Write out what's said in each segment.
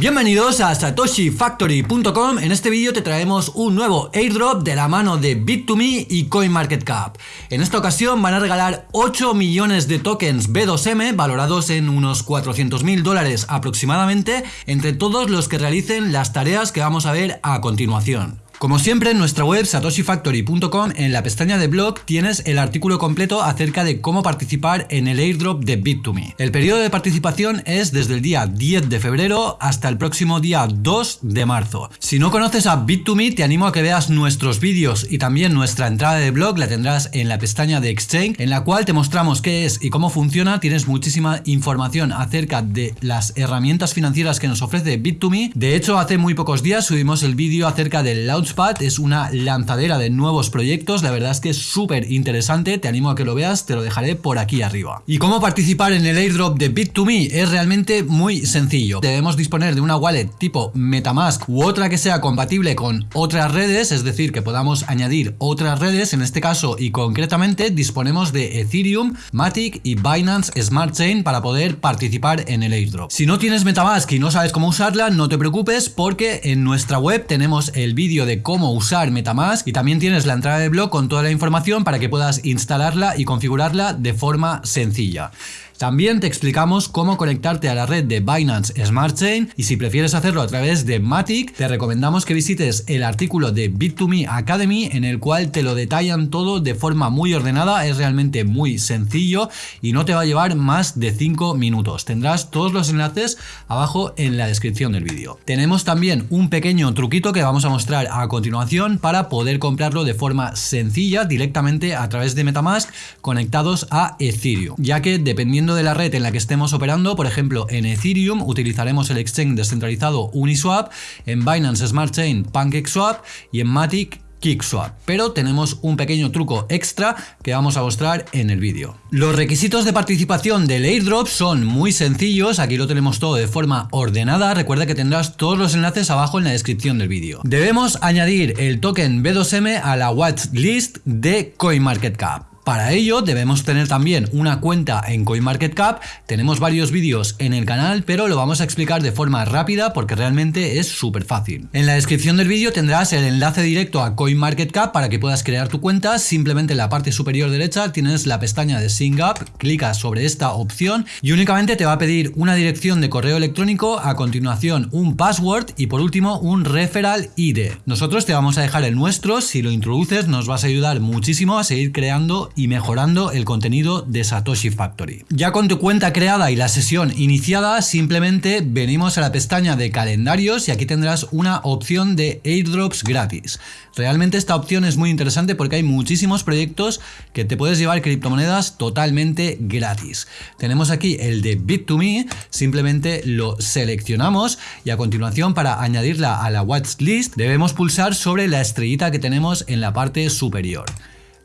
Bienvenidos a satoshifactory.com, en este vídeo te traemos un nuevo airdrop de la mano de Bit2Me y CoinMarketCap. En esta ocasión van a regalar 8 millones de tokens B2M valorados en unos 400 mil dólares aproximadamente entre todos los que realicen las tareas que vamos a ver a continuación. Como siempre en nuestra web satoshifactory.com en la pestaña de blog tienes el artículo completo acerca de cómo participar en el airdrop de Bit2Me. El periodo de participación es desde el día 10 de febrero hasta el próximo día 2 de marzo. Si no conoces a Bit2Me te animo a que veas nuestros vídeos y también nuestra entrada de blog la tendrás en la pestaña de Exchange en la cual te mostramos qué es y cómo funciona. Tienes muchísima información acerca de las herramientas financieras que nos ofrece Bit2Me. De hecho hace muy pocos días subimos el vídeo acerca del launch es una lanzadera de nuevos proyectos, la verdad es que es súper interesante, te animo a que lo veas, te lo dejaré por aquí arriba. ¿Y cómo participar en el airdrop de Bit2Me? Es realmente muy sencillo. Debemos disponer de una wallet tipo Metamask u otra que sea compatible con otras redes, es decir, que podamos añadir otras redes, en este caso y concretamente disponemos de Ethereum, Matic y Binance Smart Chain para poder participar en el airdrop. Si no tienes Metamask y no sabes cómo usarla, no te preocupes porque en nuestra web tenemos el vídeo de cómo usar Metamask y también tienes la entrada de blog con toda la información para que puedas instalarla y configurarla de forma sencilla. También te explicamos cómo conectarte a la red de Binance Smart Chain y si prefieres hacerlo a través de Matic, te recomendamos que visites el artículo de Bit2Me Academy en el cual te lo detallan todo de forma muy ordenada, es realmente muy sencillo y no te va a llevar más de 5 minutos. Tendrás todos los enlaces abajo en la descripción del vídeo. Tenemos también un pequeño truquito que vamos a mostrar a continuación para poder comprarlo de forma sencilla directamente a través de Metamask conectados a Ethereum, ya que dependiendo de la red en la que estemos operando, por ejemplo en Ethereum utilizaremos el exchange descentralizado Uniswap, en Binance Smart Chain PancakeSwap y en Matic KickSwap, pero tenemos un pequeño truco extra que vamos a mostrar en el vídeo. Los requisitos de participación del airdrop son muy sencillos, aquí lo tenemos todo de forma ordenada, recuerda que tendrás todos los enlaces abajo en la descripción del vídeo. Debemos añadir el token B2M a la watchlist de CoinMarketCap. Para ello debemos tener también una cuenta en CoinMarketCap, tenemos varios vídeos en el canal pero lo vamos a explicar de forma rápida porque realmente es súper fácil. En la descripción del vídeo tendrás el enlace directo a CoinMarketCap para que puedas crear tu cuenta, simplemente en la parte superior derecha tienes la pestaña de Sync Up, clicas sobre esta opción y únicamente te va a pedir una dirección de correo electrónico, a continuación un password y por último un referral ID. Nosotros te vamos a dejar el nuestro, si lo introduces nos vas a ayudar muchísimo a seguir creando y mejorando el contenido de Satoshi Factory. Ya con tu cuenta creada y la sesión iniciada, simplemente venimos a la pestaña de calendarios y aquí tendrás una opción de airdrops gratis. Realmente esta opción es muy interesante porque hay muchísimos proyectos que te puedes llevar criptomonedas totalmente gratis. Tenemos aquí el de Bit2Me, simplemente lo seleccionamos y a continuación para añadirla a la watchlist debemos pulsar sobre la estrellita que tenemos en la parte superior.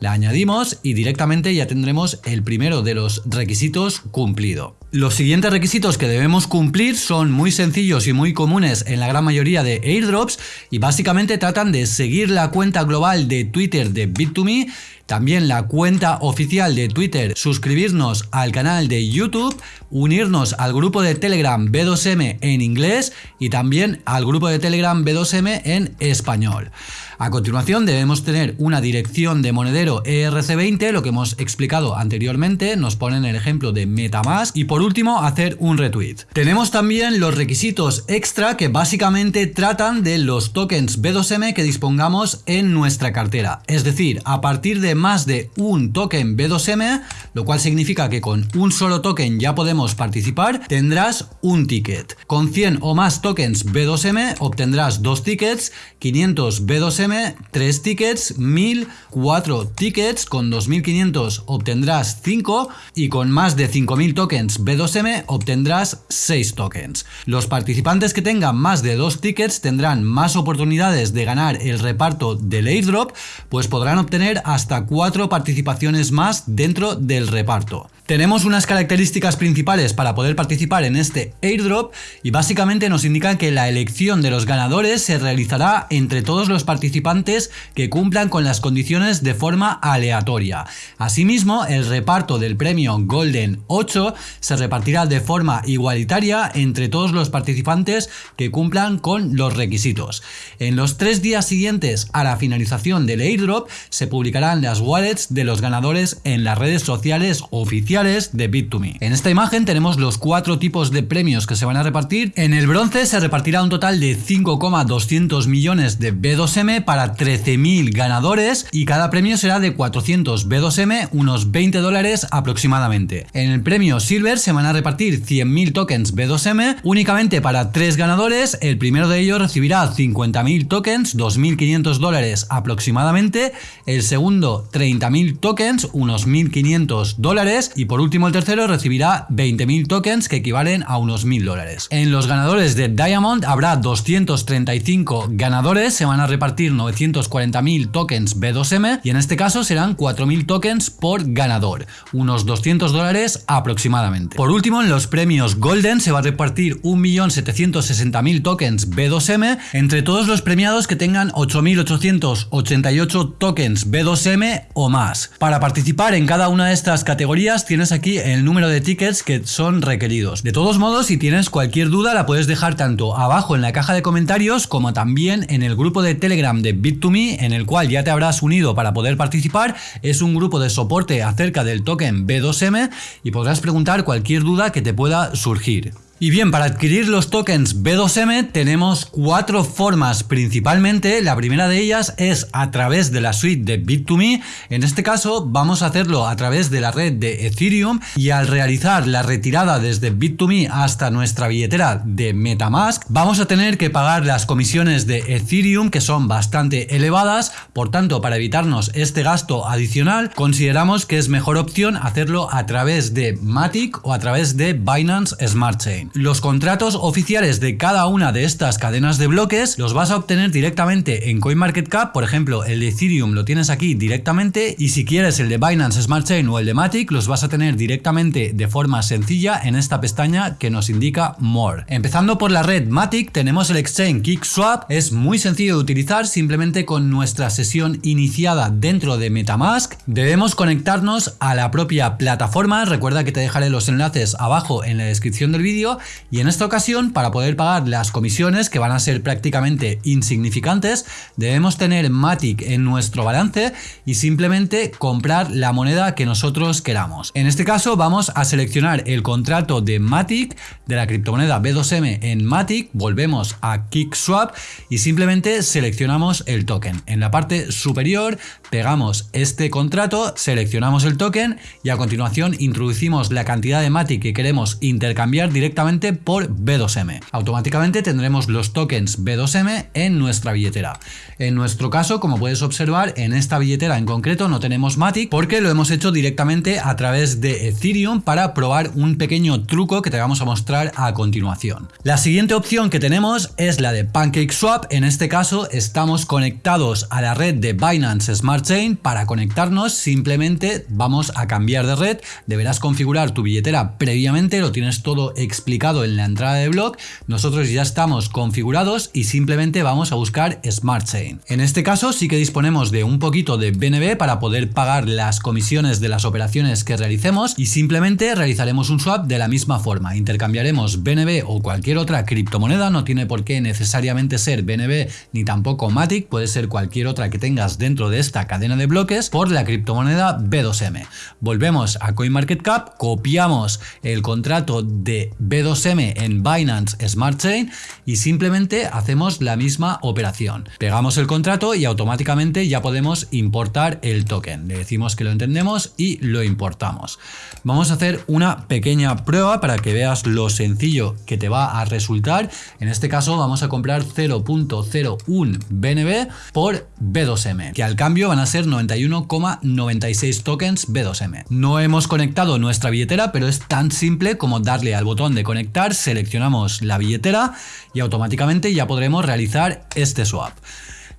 La añadimos y directamente ya tendremos el primero de los requisitos cumplido. Los siguientes requisitos que debemos cumplir son muy sencillos y muy comunes en la gran mayoría de airdrops y básicamente tratan de seguir la cuenta global de Twitter de Bit2Me también la cuenta oficial de Twitter, suscribirnos al canal de YouTube, unirnos al grupo de Telegram B2M en inglés y también al grupo de Telegram B2M en español. A continuación debemos tener una dirección de monedero ERC20, lo que hemos explicado anteriormente, nos ponen el ejemplo de Metamask y por último hacer un retweet. Tenemos también los requisitos extra que básicamente tratan de los tokens B2M que dispongamos en nuestra cartera, es decir, a partir de más de un token B2M, lo cual significa que con un solo token ya podemos participar, tendrás un ticket. Con 100 o más tokens B2M obtendrás dos tickets, 500 B2M, 3 tickets, 1000, 4 tickets, con 2500 obtendrás 5 y con más de 5000 tokens B2M obtendrás 6 tokens. Los participantes que tengan más de 2 tickets tendrán más oportunidades de ganar el reparto del airdrop, pues podrán obtener hasta cuatro participaciones más dentro del reparto. Tenemos unas características principales para poder participar en este airdrop y básicamente nos indican que la elección de los ganadores se realizará entre todos los participantes que cumplan con las condiciones de forma aleatoria. Asimismo, el reparto del premio Golden 8 se repartirá de forma igualitaria entre todos los participantes que cumplan con los requisitos. En los tres días siguientes a la finalización del airdrop se publicarán las wallets de los ganadores en las redes sociales oficiales de Bit2Me. En esta imagen tenemos los cuatro tipos de premios que se van a repartir. En el bronce se repartirá un total de 5,200 millones de B2M para 13.000 ganadores y cada premio será de 400 B2M, unos 20 dólares aproximadamente. En el premio Silver se van a repartir 100.000 tokens B2M únicamente para 3 ganadores. El primero de ellos recibirá 50.000 tokens, 2.500 dólares aproximadamente. El segundo 30.000 tokens, unos 1.500 dólares. Y por último el tercero recibirá 20.000 tokens que equivalen a unos 1.000 dólares. En los ganadores de Diamond habrá 235 ganadores, se van a repartir 940.000 tokens B2M y en este caso serán 4.000 tokens por ganador, unos 200 dólares aproximadamente. Por último en los premios Golden se va a repartir 1.760.000 tokens B2M entre todos los premiados que tengan 8.888 tokens B2M o más. Para participar en cada una de estas categorías tienes aquí el número de tickets que son requeridos. De todos modos, si tienes cualquier duda la puedes dejar tanto abajo en la caja de comentarios como también en el grupo de Telegram de Bit2Me en el cual ya te habrás unido para poder participar. Es un grupo de soporte acerca del token B2M y podrás preguntar cualquier duda que te pueda surgir. Y bien, para adquirir los tokens B2M tenemos cuatro formas principalmente. La primera de ellas es a través de la suite de Bit2Me. En este caso vamos a hacerlo a través de la red de Ethereum y al realizar la retirada desde Bit2Me hasta nuestra billetera de Metamask vamos a tener que pagar las comisiones de Ethereum que son bastante elevadas. Por tanto, para evitarnos este gasto adicional consideramos que es mejor opción hacerlo a través de Matic o a través de Binance Smart Chain. Los contratos oficiales de cada una de estas cadenas de bloques los vas a obtener directamente en CoinMarketCap, por ejemplo el de Ethereum lo tienes aquí directamente y si quieres el de Binance Smart Chain o el de Matic los vas a tener directamente de forma sencilla en esta pestaña que nos indica More. Empezando por la red Matic tenemos el exchange KickSwap, es muy sencillo de utilizar simplemente con nuestra sesión iniciada dentro de Metamask. Debemos conectarnos a la propia plataforma, recuerda que te dejaré los enlaces abajo en la descripción del vídeo y en esta ocasión para poder pagar las comisiones que van a ser prácticamente insignificantes debemos tener Matic en nuestro balance y simplemente comprar la moneda que nosotros queramos. En este caso vamos a seleccionar el contrato de Matic de la criptomoneda B2M en Matic, volvemos a KickSwap y simplemente seleccionamos el token. En la parte superior pegamos este contrato, seleccionamos el token y a continuación introducimos la cantidad de Matic que queremos intercambiar directamente por B2M. Automáticamente tendremos los tokens B2M en nuestra billetera. En nuestro caso, como puedes observar, en esta billetera en concreto no tenemos Matic porque lo hemos hecho directamente a través de Ethereum para probar un pequeño truco que te vamos a mostrar a continuación. La siguiente opción que tenemos es la de PancakeSwap. En este caso estamos conectados a la red de Binance Smart Chain. Para conectarnos simplemente vamos a cambiar de red. Deberás configurar tu billetera previamente, lo tienes todo explicado en la entrada de blog, nosotros ya estamos configurados y simplemente vamos a buscar Smart Chain. En este caso sí que disponemos de un poquito de BNB para poder pagar las comisiones de las operaciones que realicemos y simplemente realizaremos un swap de la misma forma. Intercambiaremos BNB o cualquier otra criptomoneda, no tiene por qué necesariamente ser BNB ni tampoco Matic, puede ser cualquier otra que tengas dentro de esta cadena de bloques por la criptomoneda B2M. Volvemos a CoinMarketCap, copiamos el contrato de B2M 2M en Binance Smart Chain y simplemente hacemos la misma operación. Pegamos el contrato y automáticamente ya podemos importar el token. Le decimos que lo entendemos y lo importamos. Vamos a hacer una pequeña prueba para que veas lo sencillo que te va a resultar. En este caso vamos a comprar 0.01 BNB por B2M, que al cambio van a ser 91,96 tokens B2M. No hemos conectado nuestra billetera, pero es tan simple como darle al botón de conectar, seleccionamos la billetera y automáticamente ya podremos realizar este swap.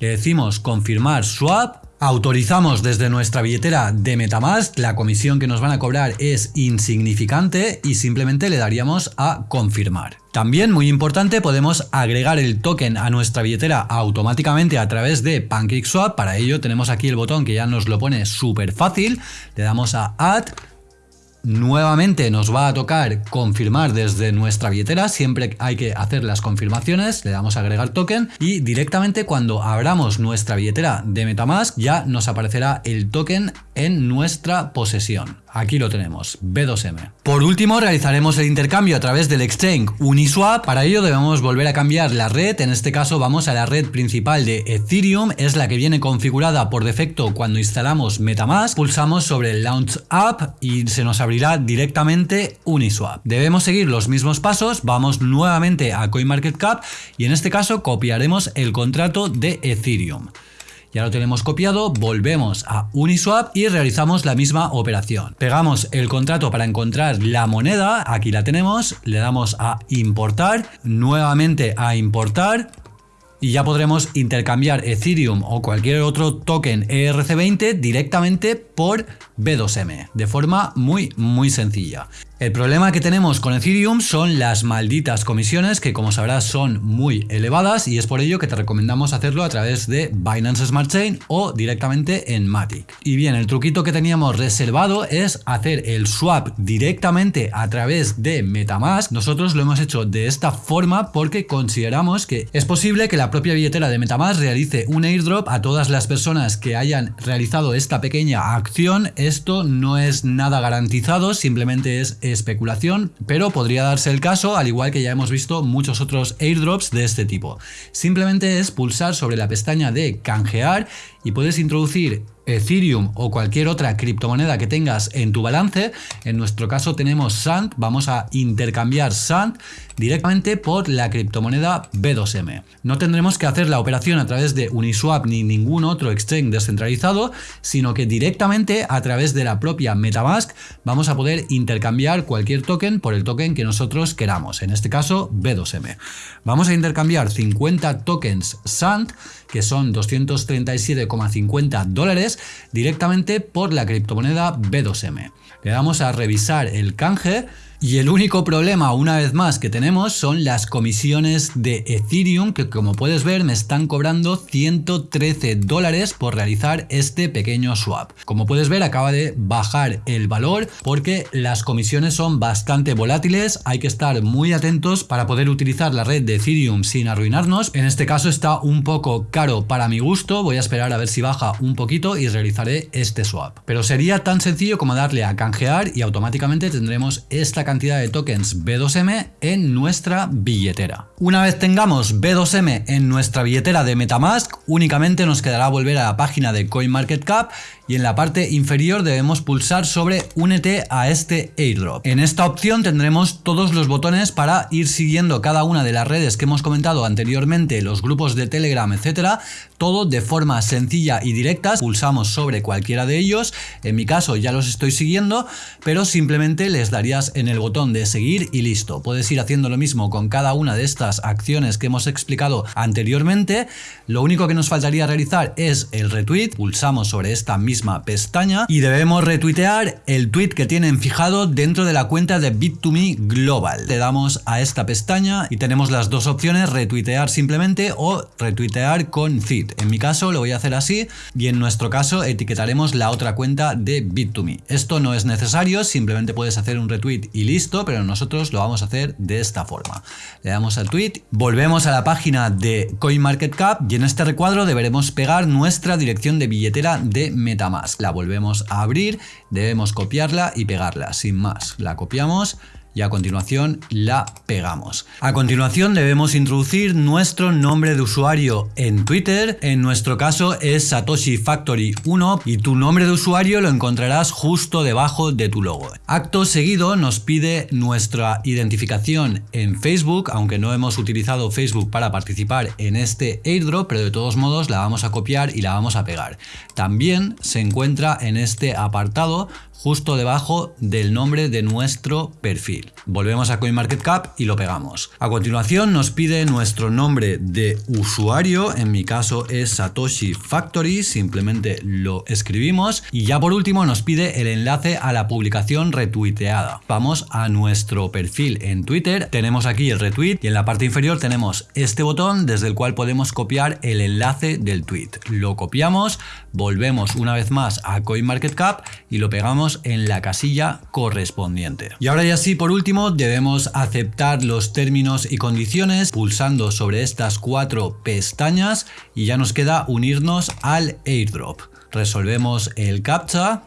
Le decimos confirmar swap autorizamos desde nuestra billetera de Metamask, la comisión que nos van a cobrar es insignificante y simplemente le daríamos a confirmar. También, muy importante, podemos agregar el token a nuestra billetera automáticamente a través de PancakeSwap. Para ello tenemos aquí el botón que ya nos lo pone súper fácil. Le damos a Add Nuevamente nos va a tocar confirmar desde nuestra billetera, siempre hay que hacer las confirmaciones, le damos a agregar token y directamente cuando abramos nuestra billetera de Metamask ya nos aparecerá el token en nuestra posesión. Aquí lo tenemos, B2M. Por último, realizaremos el intercambio a través del exchange Uniswap. Para ello debemos volver a cambiar la red. En este caso vamos a la red principal de Ethereum. Es la que viene configurada por defecto cuando instalamos Metamask. Pulsamos sobre Launch App y se nos abrirá directamente Uniswap. Debemos seguir los mismos pasos. Vamos nuevamente a CoinMarketCap y en este caso copiaremos el contrato de Ethereum. Ya lo tenemos copiado, volvemos a Uniswap y realizamos la misma operación. Pegamos el contrato para encontrar la moneda, aquí la tenemos, le damos a importar, nuevamente a importar, y ya podremos intercambiar Ethereum o cualquier otro token ERC20 directamente por B2M, de forma muy muy sencilla. El problema que tenemos con Ethereum son las malditas comisiones que como sabrás son muy elevadas y es por ello que te recomendamos hacerlo a través de Binance Smart Chain o directamente en Matic. Y bien, el truquito que teníamos reservado es hacer el swap directamente a través de Metamask. Nosotros lo hemos hecho de esta forma porque consideramos que es posible que la propia billetera de Metamask realice un airdrop a todas las personas que hayan realizado esta pequeña acción. Esto no es nada garantizado, simplemente es especulación, pero podría darse el caso, al igual que ya hemos visto muchos otros airdrops de este tipo. Simplemente es pulsar sobre la pestaña de canjear y puedes introducir Ethereum o cualquier otra criptomoneda que tengas en tu balance. En nuestro caso tenemos SAND, vamos a intercambiar SAND directamente por la criptomoneda B2M. No tendremos que hacer la operación a través de Uniswap ni ningún otro exchange descentralizado, sino que directamente a través de la propia Metamask vamos a poder intercambiar cualquier token por el token que nosotros queramos, en este caso B2M. Vamos a intercambiar 50 tokens SAND, que son 237,50 dólares, directamente por la criptomoneda B2M. Le damos a revisar el canje y el único problema, una vez más, que tenemos son las comisiones de Ethereum, que como puedes ver me están cobrando 113 dólares por realizar este pequeño swap. Como puedes ver acaba de bajar el valor porque las comisiones son bastante volátiles, hay que estar muy atentos para poder utilizar la red de Ethereum sin arruinarnos. En este caso está un poco caro para mi gusto, voy a esperar a ver si baja un poquito y realizaré este swap. Pero sería tan sencillo como darle a canjear y automáticamente tendremos esta cantidad cantidad de tokens B2M en nuestra billetera. Una vez tengamos B2M en nuestra billetera de Metamask, únicamente nos quedará volver a la página de CoinMarketCap y en la parte inferior debemos pulsar sobre Únete a este airdrop. En esta opción tendremos todos los botones para ir siguiendo cada una de las redes que hemos comentado anteriormente, los grupos de Telegram, etcétera, todo de forma sencilla y directa. Pulsamos sobre cualquiera de ellos, en mi caso ya los estoy siguiendo, pero simplemente les darías en el botón de seguir y listo. Puedes ir haciendo lo mismo con cada una de estas acciones que hemos explicado anteriormente. Lo único que nos faltaría realizar es el retweet, pulsamos sobre esta misma pestaña y debemos retuitear el tweet que tienen fijado dentro de la cuenta de Bit2Me Global. Le damos a esta pestaña y tenemos las dos opciones, retuitear simplemente o retuitear con feed. En mi caso lo voy a hacer así y en nuestro caso etiquetaremos la otra cuenta de Bit2Me. Esto no es necesario, simplemente puedes hacer un retweet y listo, pero nosotros lo vamos a hacer de esta forma. Le damos al tweet, volvemos a la página de CoinMarketCap y en este recuadro deberemos pegar nuestra dirección de billetera de Meta más. La volvemos a abrir, debemos copiarla y pegarla, sin más. La copiamos y a continuación la pegamos. A continuación debemos introducir nuestro nombre de usuario en Twitter, en nuestro caso es Satoshi Factory 1 y tu nombre de usuario lo encontrarás justo debajo de tu logo. Acto seguido nos pide nuestra identificación en Facebook, aunque no hemos utilizado Facebook para participar en este airdrop, pero de todos modos la vamos a copiar y la vamos a pegar. También se encuentra en este apartado justo debajo del nombre de nuestro perfil. Volvemos a CoinMarketCap y lo pegamos. A continuación nos pide nuestro nombre de usuario, en mi caso es Satoshi Factory, simplemente lo escribimos y ya por último nos pide el enlace a la publicación retuiteada. Vamos a nuestro perfil en Twitter, tenemos aquí el retweet y en la parte inferior tenemos este botón desde el cual podemos copiar el enlace del tweet. Lo copiamos, volvemos una vez más a CoinMarketCap y lo pegamos en la casilla correspondiente. Y ahora ya sí, por último, debemos aceptar los términos y condiciones pulsando sobre estas cuatro pestañas y ya nos queda unirnos al airdrop. Resolvemos el captcha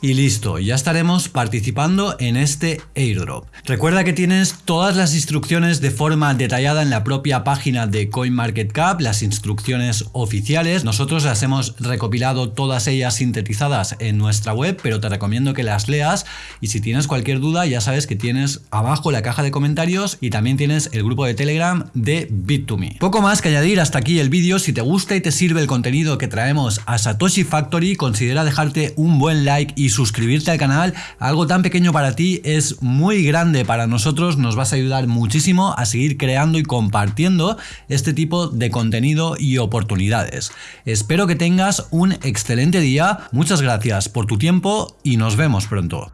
y listo, ya estaremos participando en este airdrop. Recuerda que tienes todas las instrucciones de forma detallada en la propia página de CoinMarketCap, las instrucciones oficiales. Nosotros las hemos recopilado todas ellas sintetizadas en nuestra web, pero te recomiendo que las leas y si tienes cualquier duda ya sabes que tienes abajo la caja de comentarios y también tienes el grupo de Telegram de Bit2Me. Poco más que añadir hasta aquí el vídeo, si te gusta y te sirve el contenido que traemos a Satoshi Factory, considera dejarte un buen like suscribirte al canal. Algo tan pequeño para ti es muy grande para nosotros, nos vas a ayudar muchísimo a seguir creando y compartiendo este tipo de contenido y oportunidades. Espero que tengas un excelente día, muchas gracias por tu tiempo y nos vemos pronto.